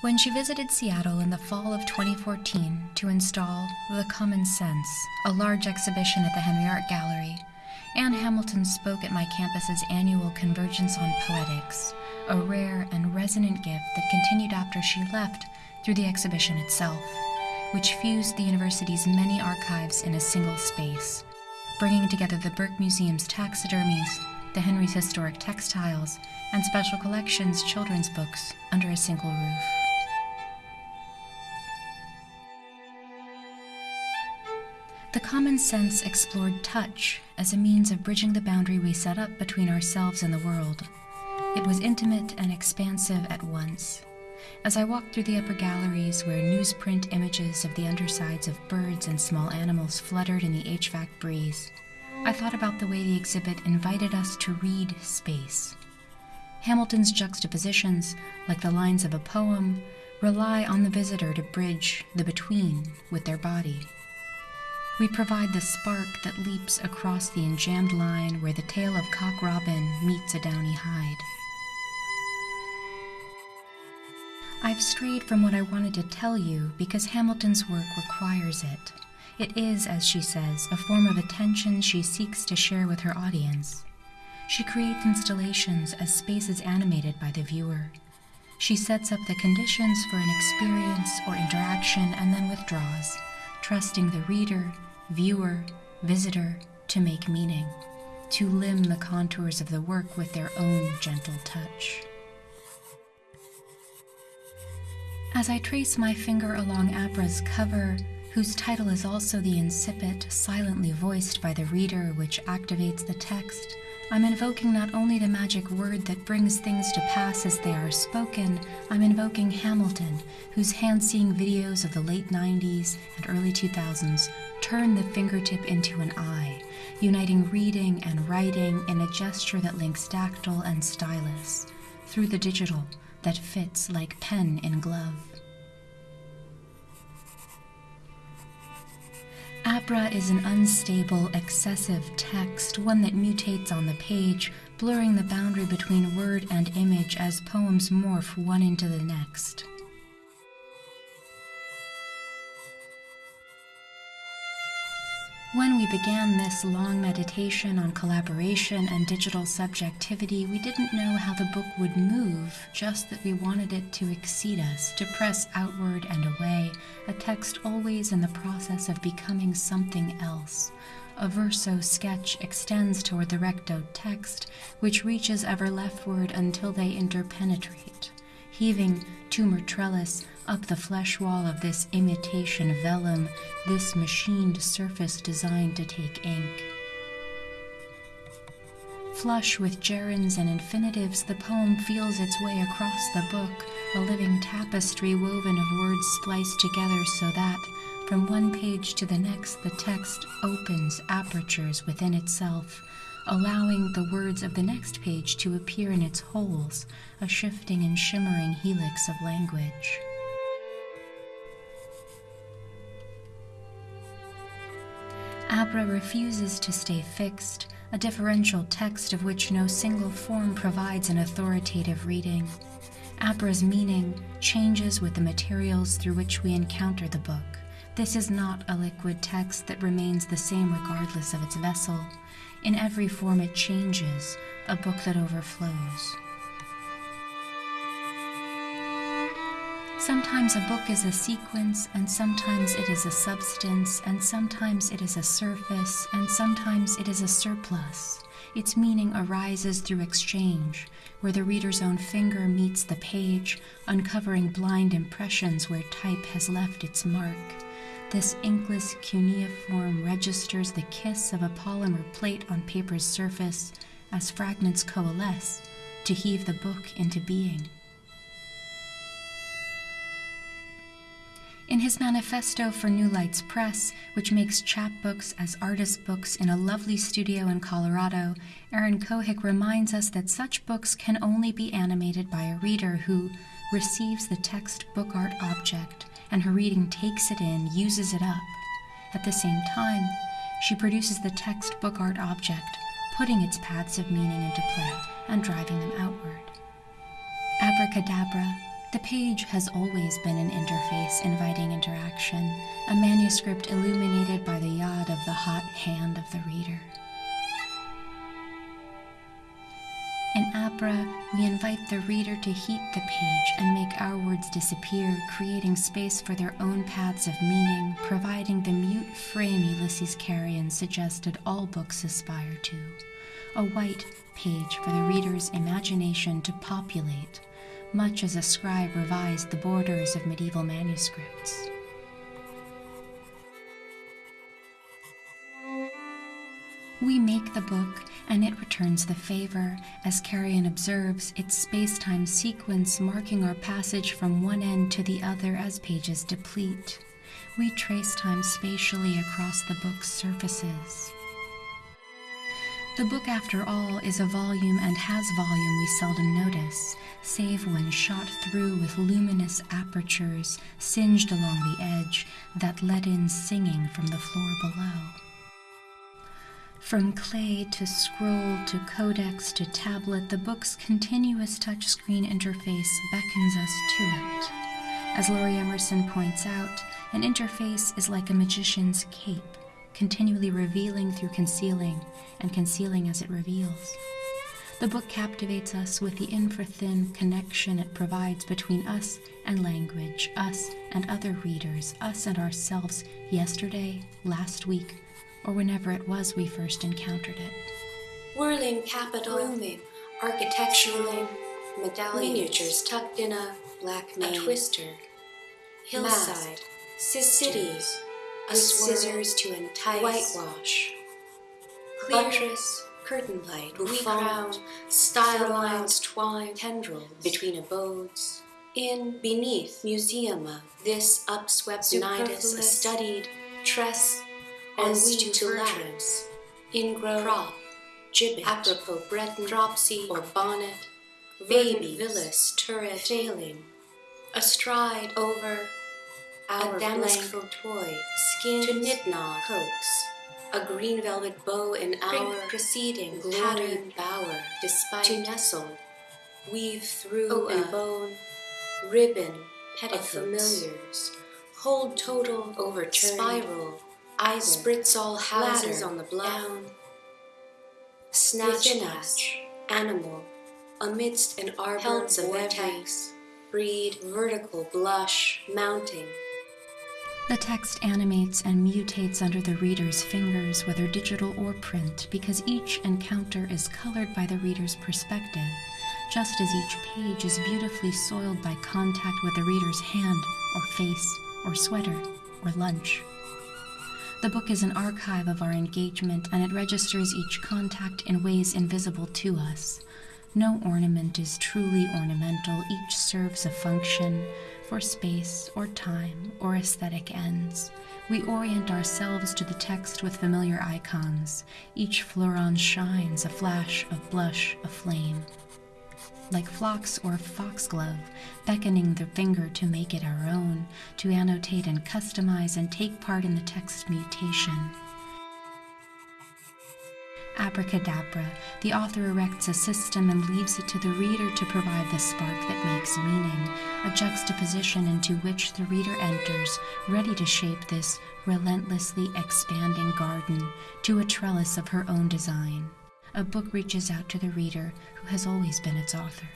When she visited Seattle in the fall of 2014 to install The Common Sense, a large exhibition at the Henry Art Gallery, Ann Hamilton spoke at my campus's annual Convergence on Poetics, a rare and resonant gift that continued after she left through the exhibition itself, which fused the university's many archives in a single space, bringing together the Burke Museum's taxidermies, the Henry's historic textiles, and Special Collections children's books under a single roof. The common sense explored touch as a means of bridging the boundary we set up between ourselves and the world. It was intimate and expansive at once. As I walked through the upper galleries where newsprint images of the undersides of birds and small animals fluttered in the HVAC breeze, I thought about the way the exhibit invited us to read space. Hamilton's juxtapositions, like the lines of a poem, rely on the visitor to bridge the between with their body. We provide the spark that leaps across the enjambed line where the tail of cock robin meets a downy hide. I've strayed from what I wanted to tell you because Hamilton's work requires it. It is, as she says, a form of attention she seeks to share with her audience. She creates installations as spaces animated by the viewer. She sets up the conditions for an experience or interaction and then withdraws, trusting the reader, viewer, visitor to make meaning, to limn the contours of the work with their own gentle touch. As I trace my finger along Abra's cover, whose title is also the incipit, silently voiced by the reader, which activates the text, I'm invoking not only the magic word that brings things to pass as they are spoken, I'm invoking Hamilton, whose hand seeing videos of the late 90s and early 2000s turn the fingertip into an eye, uniting reading and writing in a gesture that links dactyl and stylus through the digital that fits like pen in glove. Abra is an unstable, excessive text, one that mutates on the page, blurring the boundary between word and image as poems morph one into the next. When we began this long meditation on collaboration and digital subjectivity, we didn't know how the book would move, just that we wanted it to exceed us, to press outward and away, a text always in the process of becoming something else. A verso sketch extends toward the recto text, which reaches ever leftward until they interpenetrate. Heaving tumor trellis up the flesh wall of this imitation vellum, this machined surface designed to take ink. Flush with gerunds and infinitives, the poem feels its way across the book, a living tapestry woven of words spliced together so that, from one page to the next, the text opens apertures within itself, allowing the words of the next page to appear in its holes, a shifting and shimmering helix of language. Abra refuses to stay fixed, a differential text of which no single form provides an authoritative reading. Abra's meaning changes with the materials through which we encounter the book. This is not a liquid text that remains the same regardless of its vessel. In every form it changes, a book that overflows. Sometimes a book is a sequence, and sometimes it is a substance, and sometimes it is a surface, and sometimes it is a surplus. Its meaning arises through exchange, where the reader's own finger meets the page, uncovering blind impressions where type has left its mark. This inkless cuneiform registers the kiss of a polymer plate on paper's surface as fragments coalesce to heave the book into being. In his manifesto for New Lights Press, which makes chapbooks as artist books in a lovely studio in Colorado, Aaron Cohick reminds us that such books can only be animated by a reader who receives the text book art object and her reading takes it in, uses it up. At the same time, she produces the text book art object, putting its paths of meaning into play and driving them outward. Abracadabra, The page has always been an interface inviting interaction, a manuscript illuminated by the yod of the hot hand of the reader. In Abra, we invite the reader to heat the page and make our words disappear, creating space for their own paths of meaning, providing the mute frame Ulises Carrión suggested all books aspire to a white page for the reader's imagination to populate much as a scribe revised the borders of medieval manuscripts. We make the book, and it returns the favor, as Carrión observes its space time sequence marking our passage from one end to the other as pages deplete. We trace time spatially across the book's surfaces. The book, after all, is a volume and has volume we seldom notice, save when shot through with luminous apertures singed along the edge that let in singing from the floor below. From clay to scroll to codex to tablet, the book's continuous touchscreen interface beckons us to it. As Lori Emerson points out, an interface is like a magician's cape continually revealing through concealing, and concealing as it reveals. The book captivates us with the infra-thin connection it provides between us and language, us and other readers, us and ourselves yesterday, last week, or whenever it was we first encountered it. Whirling capital, Blooming, architectural medallions, miniatures tucked in a, black a twister, hillside, cities, a with swirl, scissors to entice, whitewash, clear, buttress, curtain light, bouffant, we style lines twine, tendrils. Between abodes, in beneath museum of this upswept nidus, a studied tress weave weave to to lattice, ingrow, prop, gibbet, apropos breton, dropsy, or bonnet, baby, villas, turret, failing, astride, over, a damask toy, skin to knit knot, coax, a green velvet bow in our preceding patterned glory, bower, despite to nestle, weave through open a uh, bone, ribbon of petticoats, familiars, hold total, overturned, spiral, either, spritz all houses on the bluff, down, snatch us, animal, amidst an arbor Pelts of vortex, breed, vertical blush, mounting, The text animates and mutates under the reader's fingers, whether digital or print, because each encounter is colored by the reader's perspective, just as each page is beautifully soiled by contact with the reader's hand, or face, or sweater, or lunch. The book is an archive of our engagement, and it registers each contact in ways invisible to us. No ornament is truly ornamental, each serves a function for space or time or aesthetic ends. We orient ourselves to the text with familiar icons. Each fleuron shines a flash of blush, a flame. Like phlox or foxglove, beckoning the finger to make it our own, to annotate and customize and take part in the text mutation. Abracadabra, the author erects a system and leaves it to the reader to provide the spark that makes meaning, a juxtaposition into which the reader enters, ready to shape this relentlessly expanding garden to a trellis of her own design. A book reaches out to the reader who has always been its author.